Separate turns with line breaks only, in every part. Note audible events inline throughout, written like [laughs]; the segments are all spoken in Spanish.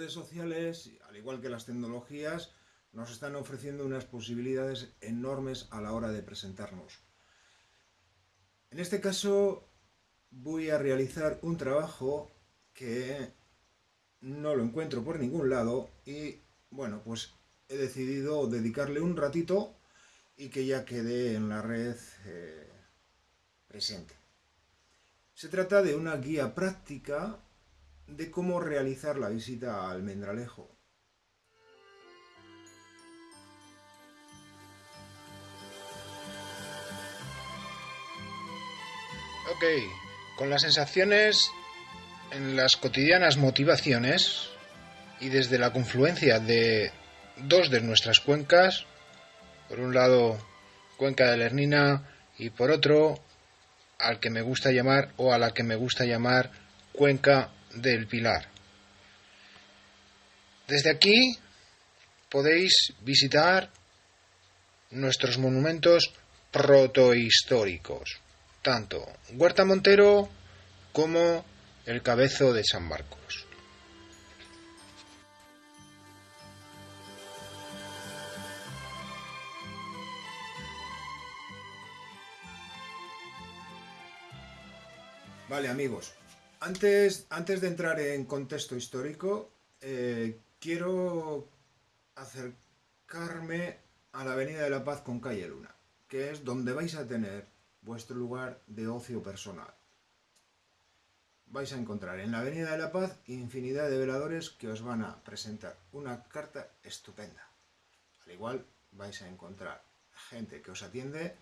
redes sociales, al igual que las tecnologías, nos están ofreciendo unas posibilidades enormes a la hora de presentarnos. En este caso voy a realizar un trabajo que no lo encuentro por ningún lado y bueno, pues he decidido dedicarle un ratito y que ya quede en la red eh, presente. Se trata de una guía práctica de cómo realizar la visita a Almendralejo.
Ok, con las sensaciones en las cotidianas motivaciones y desde la confluencia de dos de nuestras cuencas, por un lado cuenca de Lernina y por otro al que me gusta llamar o a la que me gusta llamar cuenca del Pilar. Desde aquí podéis visitar nuestros monumentos protohistóricos, tanto Huerta Montero como el Cabezo de San Marcos.
Vale amigos, antes, antes de entrar en contexto histórico, eh, quiero acercarme a la Avenida de la Paz con Calle Luna, que es donde vais a tener vuestro lugar de ocio personal. Vais a encontrar en la Avenida de la Paz infinidad de veladores que os van a presentar una carta estupenda. Al igual vais a encontrar gente que os atiende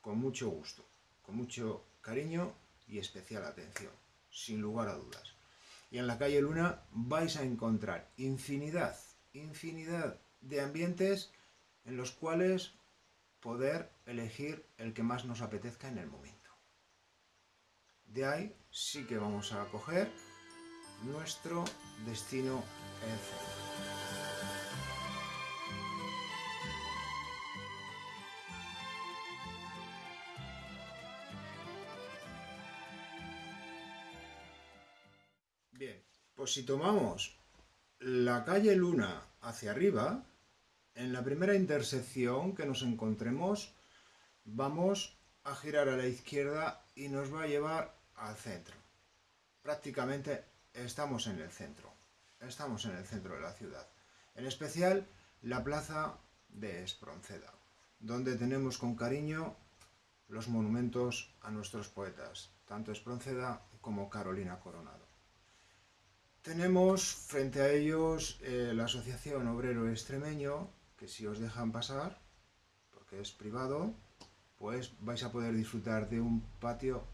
con mucho gusto, con mucho cariño y especial atención, sin lugar a dudas. Y en la calle Luna vais a encontrar infinidad, infinidad de ambientes en los cuales poder elegir el que más nos apetezca en el momento. De ahí sí que vamos a coger nuestro destino en Pues si tomamos la calle Luna hacia arriba, en la primera intersección que nos encontremos, vamos a girar a la izquierda y nos va a llevar al centro. Prácticamente estamos en el centro, estamos en el centro de la ciudad. En especial la plaza de Espronceda, donde tenemos con cariño los monumentos a nuestros poetas, tanto Espronceda como Carolina Coronado. Tenemos frente a ellos eh, la Asociación Obrero Extremeño, que si os dejan pasar, porque es privado, pues vais a poder disfrutar de un patio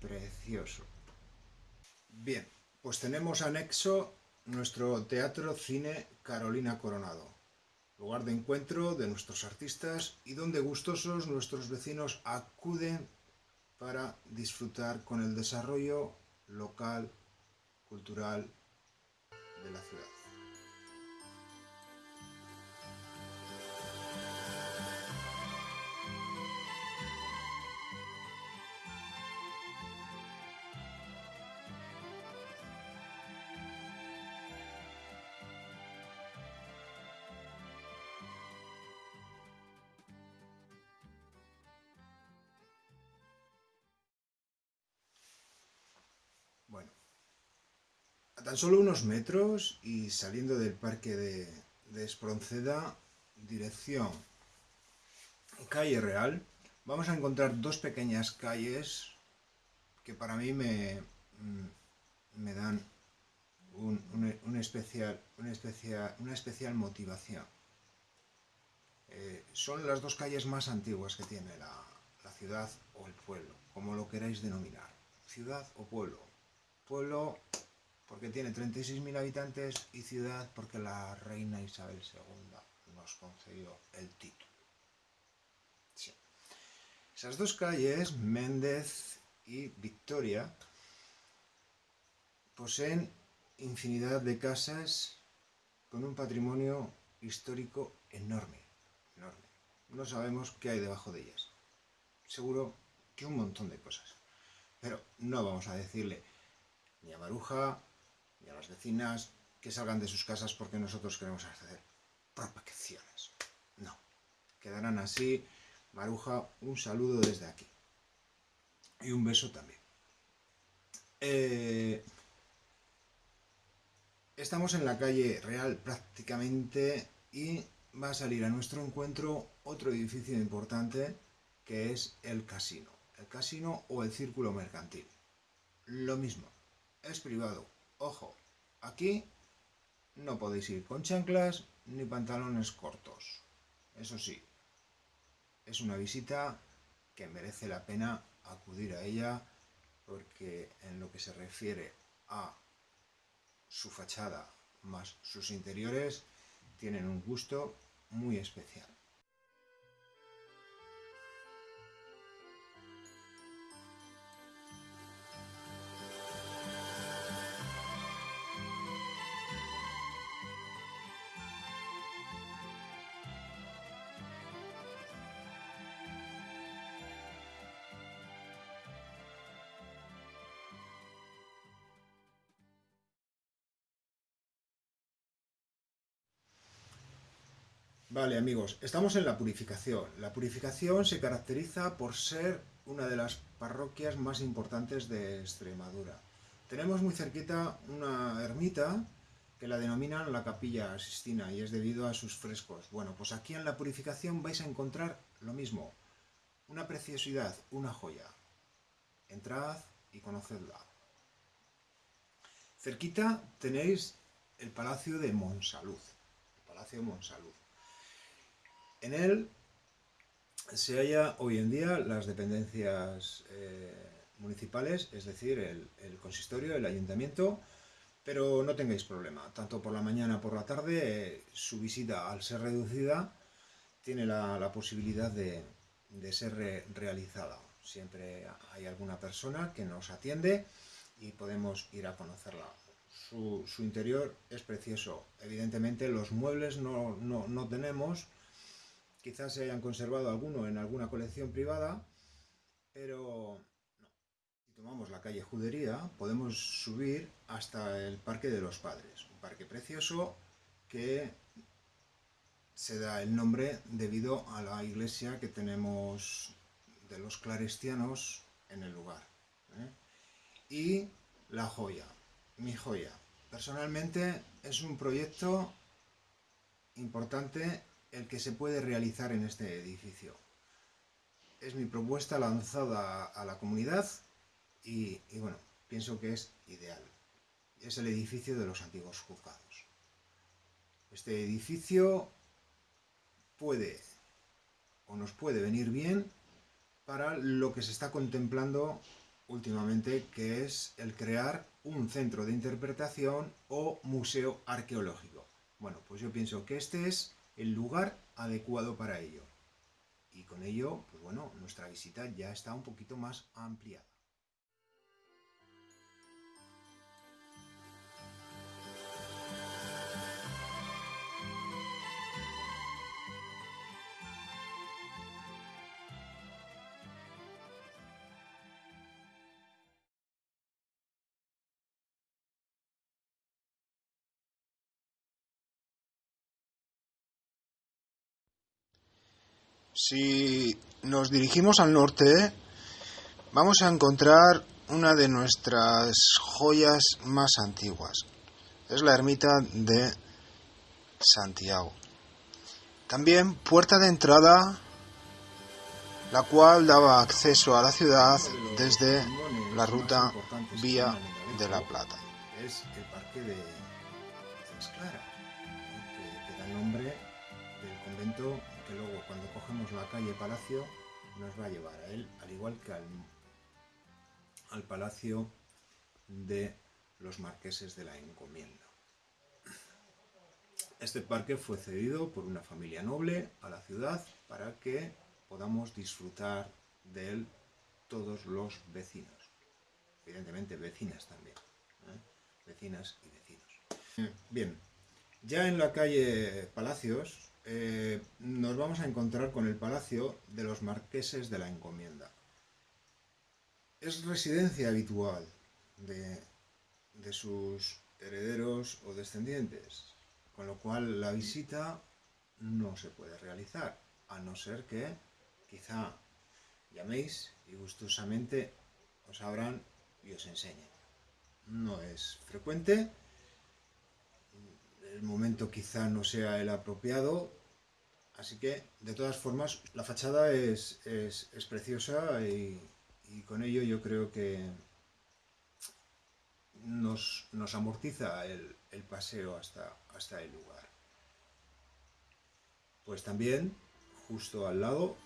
precioso. Bien, pues tenemos anexo nuestro Teatro Cine Carolina Coronado, lugar de encuentro de nuestros artistas y donde gustosos nuestros vecinos acuden para disfrutar con el desarrollo local, cultural de la ciudad. Tan solo unos metros y saliendo del parque de, Espronceda, dirección calle Real, vamos a encontrar dos pequeñas calles que para mí me, mm, dan una especial motivación. Eh, son las dos calles más antiguas que tiene la, la ciudad o el pueblo, como lo queráis denominar. Ciudad o pueblo. Pueblo porque tiene 36.000 habitantes y ciudad porque la reina Isabel II nos concedió el título. Esas dos calles, Méndez y Victoria, poseen infinidad de casas con un patrimonio histórico enorme, enorme. No sabemos qué hay debajo de ellas. Seguro que un montón de cosas. Pero no vamos a decirle ni a Maruja, y a las vecinas que salgan de sus casas porque nosotros queremos hacer propagaciones. No, quedarán así. Maruja, un saludo desde aquí. Y un beso también. Eh, estamos en la calle Real prácticamente y va a salir a nuestro encuentro otro edificio importante que es el casino. El casino o el círculo mercantil. Lo mismo, es privado. Ojo, aquí no podéis ir con chanclas ni pantalones cortos. Eso sí, es una visita que merece la pena acudir a ella porque en lo que se refiere a su fachada más sus interiores tienen un gusto muy especial. Vale amigos, estamos en la purificación. La purificación se caracteriza por ser una de las parroquias más importantes de Extremadura. Tenemos muy cerquita una ermita que la denominan la Capilla Sistina y es debido a sus frescos. Bueno, pues aquí en la purificación vais a encontrar lo mismo. Una preciosidad, una joya. Entrad y conocedla. Cerquita tenéis el Palacio de Monsalud. El Palacio de Monsalud. En él se halla hoy en día las dependencias eh, municipales, es decir, el, consistorio, el ayuntamiento, pero no tengáis problema, tanto por la mañana por la tarde, eh, su visita al ser reducida tiene la, posibilidad de, ser realizada. Siempre hay alguna persona que nos atiende y podemos ir a conocerla. Su, interior es precioso. Evidentemente los muebles no, no tenemos, Quizás se hayan conservado alguno en alguna colección privada, pero no. Si tomamos la calle Judería, podemos subir hasta el Parque de los Padres, un parque precioso que se da el nombre debido a la iglesia que tenemos de los clarestianos en el lugar. ¿eh? Y la joya, mi joya. Personalmente es un proyecto importante el que se puede realizar en este edificio. Es mi propuesta lanzada a la comunidad y, bueno, pienso que es ideal. Es el edificio de los antiguos juzgados. Este edificio puede o nos puede venir bien para lo que se está contemplando últimamente, que es el crear un centro de interpretación o museo arqueológico. Bueno, pues yo pienso que este es el lugar adecuado para ello. Y con ello, pues bueno, nuestra visita ya está un poquito más ampliada.
Si nos dirigimos al norte, vamos a encontrar una de nuestras joyas más antiguas. Es la ermita de Santiago. También puerta de entrada, la cual daba acceso a la ciudad desde la ruta Vía de la Plata.
Es el parque de que da nombre del convento que luego cuando cogemos la calle Palacio nos va a llevar a él, al igual que al, al Palacio de los Marqueses de la Encomienda. Este parque fue cedido por una familia noble a la ciudad para que podamos disfrutar de él todos los vecinos. Evidentemente vecinas también. ¿eh? Vecinas y vecinos. Bien, ya en la calle Palacios eh, nos vamos a encontrar con el Palacio de los Marqueses de la Encomienda. Es residencia habitual de, sus herederos o descendientes, con lo cual la visita no se puede realizar, a no ser que quizá llaméis y gustosamente os abran y os enseñen. No es frecuente, el momento quizá no sea el apropiado, así que de todas formas la fachada es, preciosa y, con ello yo creo que nos, amortiza el, paseo hasta, hasta el lugar. Pues también, justo al lado,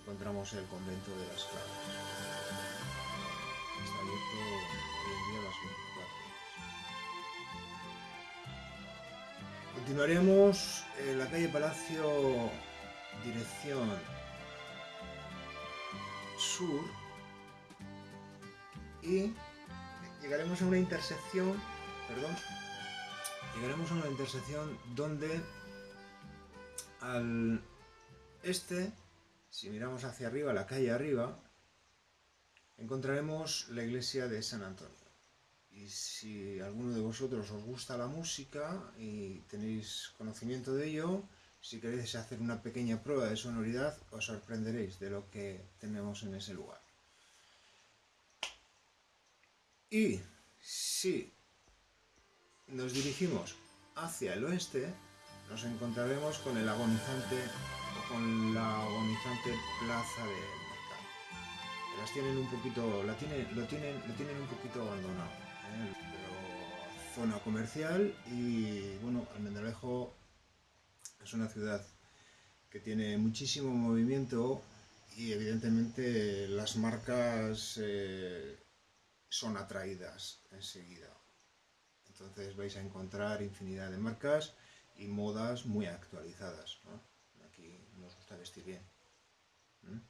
encontramos el convento de las abierto Continuaremos en la calle Palacio, dirección sur, y llegaremos a una intersección, perdón, llegaremos a una intersección donde al este si miramos hacia arriba, la calle arriba, encontraremos la iglesia de San Antonio. Si alguno de vosotros os gusta la música y tenéis conocimiento de ello, si queréis hacer una pequeña prueba de sonoridad, os sorprenderéis de lo que tenemos en ese lugar. Y si nos dirigimos hacia el oeste, nos encontraremos con el agonizante con la agonizante plaza de mercado. Las tienen un poquito, la tienen, lo, tienen, lo tienen un poquito abandonado. ¿Eh? Zona comercial y bueno, Almendralejo es una ciudad que tiene muchísimo movimiento y evidentemente las marcas eh, son atraídas enseguida. Entonces vais a encontrar infinidad de marcas y modas muy actualizadas gusta vestir bien. ¿Mm?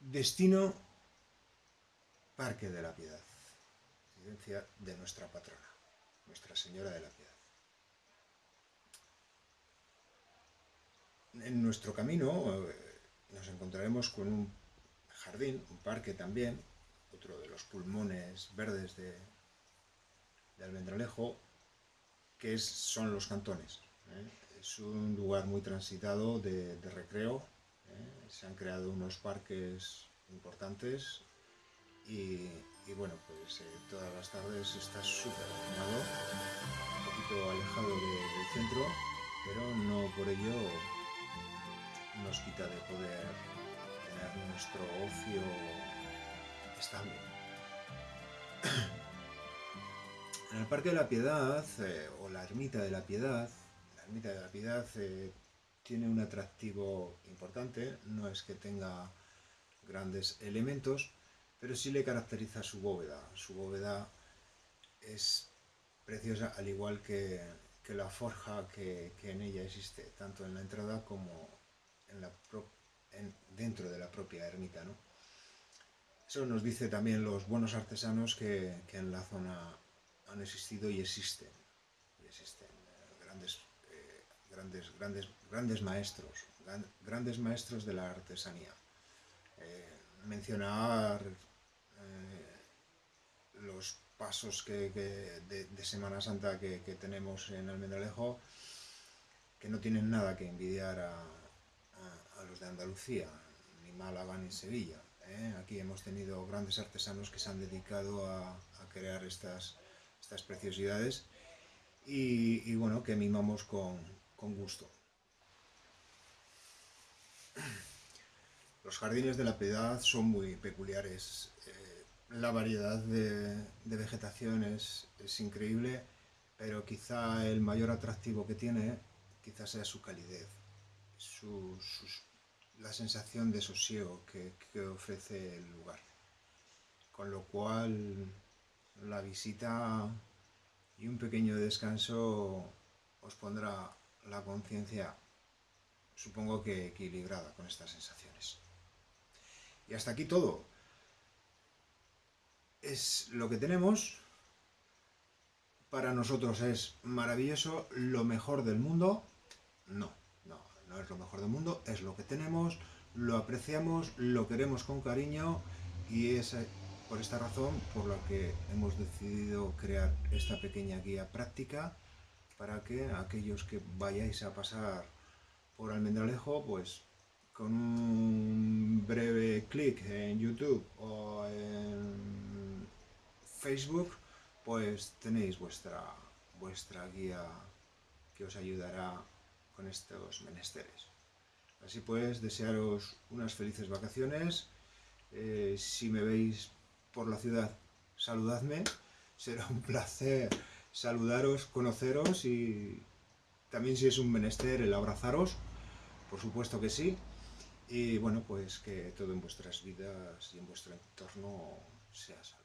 Destino Parque de la Piedad, residencia de nuestra patrona, Nuestra Señora de la Piedad. En nuestro camino eh, nos encontraremos con un jardín, un parque también, otro de los pulmones verdes de, de Almendralejo, que son los cantones. ¿eh? Es un lugar muy transitado de, recreo. ¿eh? Se han creado unos parques importantes y, bueno, pues eh, todas las tardes está súper animado, un poquito alejado del centro, pero no por ello nos quita de poder tener nuestro ocio estable. [clears throat] En el Parque de la Piedad, o la Ermita de la Piedad, la ermita de la Piedad eh, tiene un atractivo importante, no es que tenga grandes elementos, pero sí le caracteriza su bóveda. Su bóveda es preciosa, al igual que, la forja que, en ella existe, tanto en la entrada como en la dentro de la propia ermita. Eso nos dice también los buenos artesanos que, en la zona han existido y existen, y existen eh, grandes grandes, grandes, grandes maestros, grandes maestros de la artesanía. Eh, mencionar eh, los pasos que, de, Semana Santa que, tenemos en Almendralejo, que no tienen nada que envidiar a, los de Andalucía, ni Málaga ni Sevilla. ¿eh? Aquí hemos tenido grandes artesanos que se han dedicado a, crear estas, preciosidades y, bueno, que mimamos con gusto. Los jardines de la Piedad son muy peculiares. Eh, la variedad de, vegetación es, increíble, pero quizá el mayor atractivo que tiene quizá sea su calidez, la sensación de sosiego que, que ofrece el lugar. Con lo cual la visita y un pequeño descanso os pondrá la conciencia, supongo que equilibrada con estas sensaciones. Y hasta aquí todo. Es lo que tenemos. Para nosotros es maravilloso, lo mejor del mundo. No, no, no es lo mejor del mundo, es lo que tenemos, lo apreciamos, lo queremos con cariño y es por esta razón por la que hemos decidido crear esta pequeña guía práctica para que aquellos que vayáis a pasar por Almendralejo, pues con un breve clic en YouTube o en Facebook, pues tenéis vuestra, vuestra guía que os ayudará con estos menesteres. Así pues, desearos unas felices vacaciones. Eh, si me veis por la ciudad, saludadme. [laughs] Será un placer saludaros, conoceros y también si es un menester el abrazaros, por supuesto que sí. Y bueno, pues que todo en vuestras vidas y en vuestro entorno sea salud.